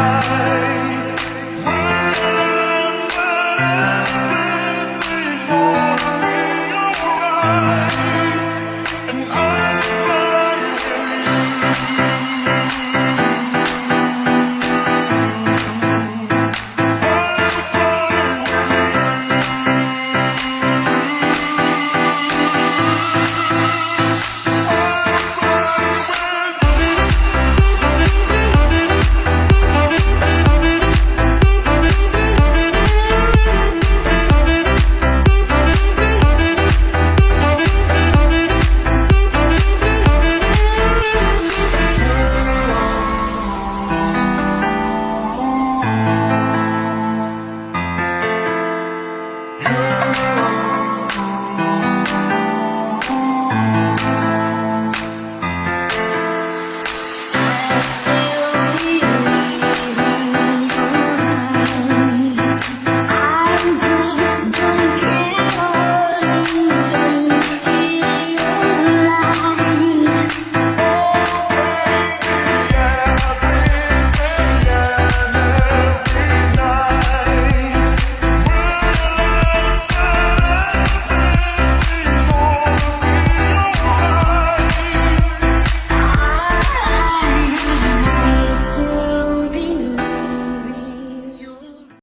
night.